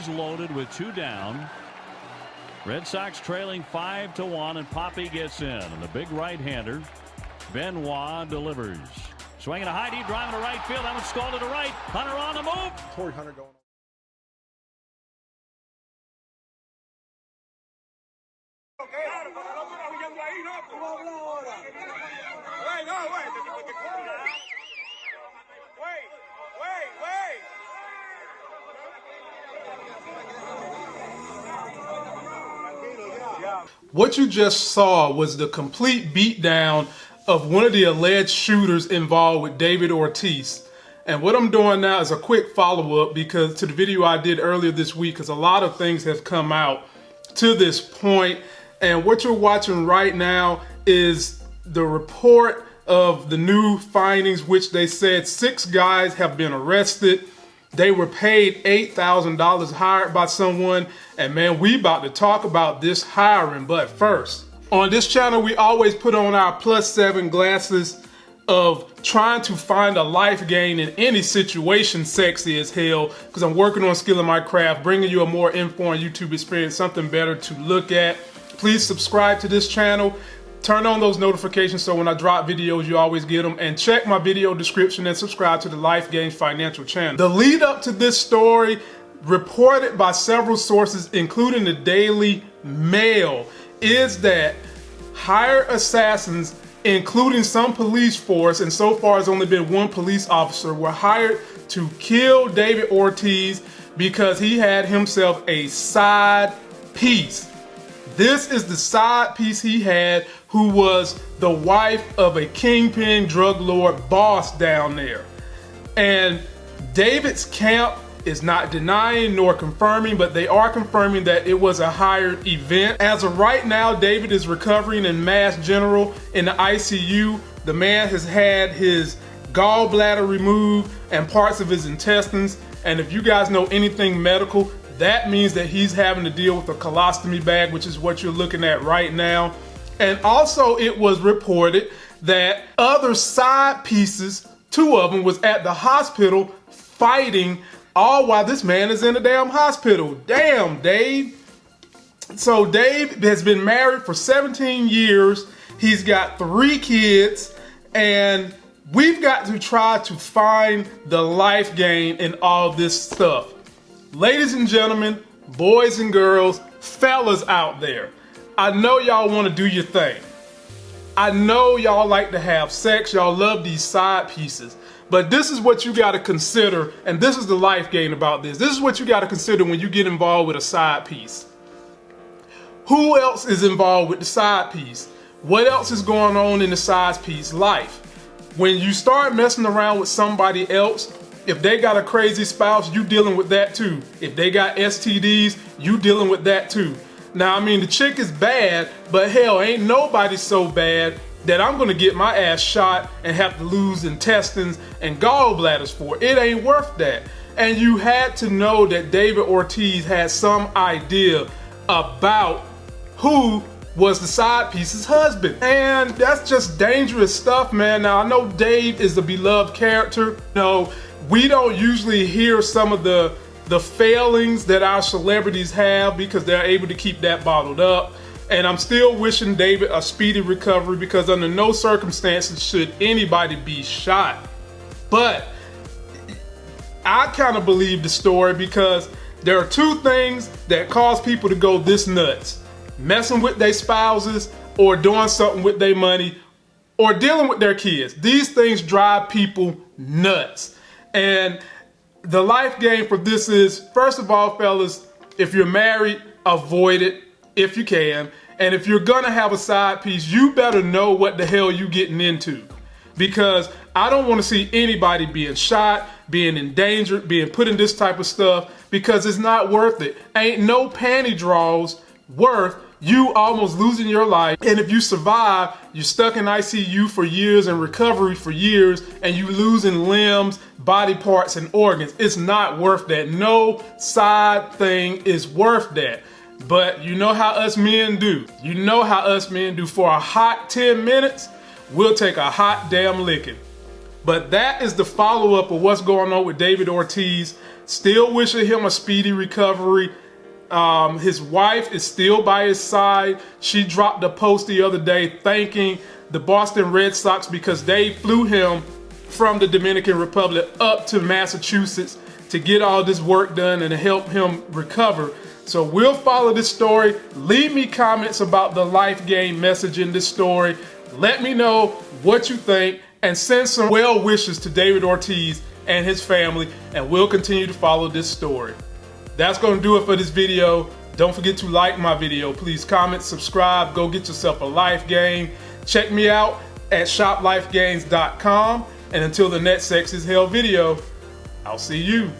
bases loaded with two down. Red Sox trailing five to one, and Papi gets in, and the big right-hander Benoit delivers. Swinging a high deep drive to right field. That one's stalled to the right. Hunter on the move. Torii Hunter going. What you just saw was the complete beatdown of one of the alleged shooters involved with David Ortiz. And what I'm doing now is a quick follow-up because to the video I did earlier this week because a lot of things have come out to this point. And what you're watching right now is the report of the new findings, which they said six guys have been arrested. They were paid $8,000 hired by someone. And man, we about to talk about this hiring. But first, on this channel, we always put on our plus seven glasses of trying to find a life gain in any situation sexy as hell because I'm working on skilling my craft, bringing you a more informed YouTube experience, something better to look at. Please subscribe to this channel. Turn on those notifications so when I drop videos, you always get them. And check my video description and subscribe to the Life Gains Financial channel. The lead up to this story, reported by several sources, including the Daily Mail, is that hired assassins, including some police force, and so far has only been one police officer, were hired to kill David Ortiz because he had himself a side piece. This is the side piece he had who was the wife of a kingpin drug lord boss down there. And David's camp is not denying nor confirming, but they are confirming that it was a hired event. As of right now, David is recovering in Mass General in the ICU. The man has had his gallbladder removed and parts of his intestines. And if you guys know anything medical, that means that he's having to deal with a colostomy bag, which is what you're looking at right now. And also it was reported that other side pieces, two of them was at the hospital fighting all while this man is in the damn hospital. Damn, Dave. So Dave has been married for 17 years. He's got three kids and we've got to try to find the life gain in all this stuff. Ladies and gentlemen, boys and girls, fellas out there, I know y'all want to do your thing. I know y'all like to have sex, y'all love these side pieces. But this is what you got to consider, and this is the life gain about this. This is what you got to consider when you get involved with a side piece. Who else is involved with the side piece? What else is going on in the side piece life? When you start messing around with somebody else, if they got a crazy spouse, you dealing with that too. If they got STDs, you dealing with that too. Now, I mean, the chick is bad, but hell, ain't nobody so bad that I'm gonna get my ass shot and have to lose intestines and gallbladders for. It ain't worth that. And you had to know that David Ortiz had some idea about who was the side piece's husband. And that's just dangerous stuff, man. Now, I know Dave is a beloved character. No, we don't usually hear some of the the failings that our celebrities have because they're able to keep that bottled up. And I'm still wishing David a speedy recovery because under no circumstances should anybody be shot. But I kind of believe the story because there are two things that cause people to go this nuts. Messing with their spouses or doing something with their money or dealing with their kids. These things drive people nuts. And the life game for this is, first of all, fellas, if you're married, avoid it if you can. And if you're gonna have a side piece, you better know what the hell you getting into. Because I don't wanna see anybody being shot, being endangered, being put in this type of stuff, because it's not worth it. Ain't no panty draws worth you almost losing your life. And if you survive, you're stuck in ICU for years and recovery for years, and you losing limbs, body parts, and organs. It's not worth that. No side thing is worth that. But you know how us men do. You know how us men do. For a hot 10 minutes, we'll take a hot damn licking. But that is the follow up of what's going on with David Ortiz. Still wishing him a speedy recovery. Um, his wife is still by his side. She dropped a post the other day thanking the Boston Red Sox because they flew him from the Dominican Republic up to Massachusetts to get all this work done and to help him recover. So we'll follow this story. Leave me comments about the life game message in this story. Let me know what you think and send some well wishes to David Ortiz and his family and we'll continue to follow this story. That's going to do it for this video. Don't forget to like my video. Please comment, subscribe, go get yourself a life game. Check me out at shoplifegames.com. And until the next Sex is Hell video, I'll see you.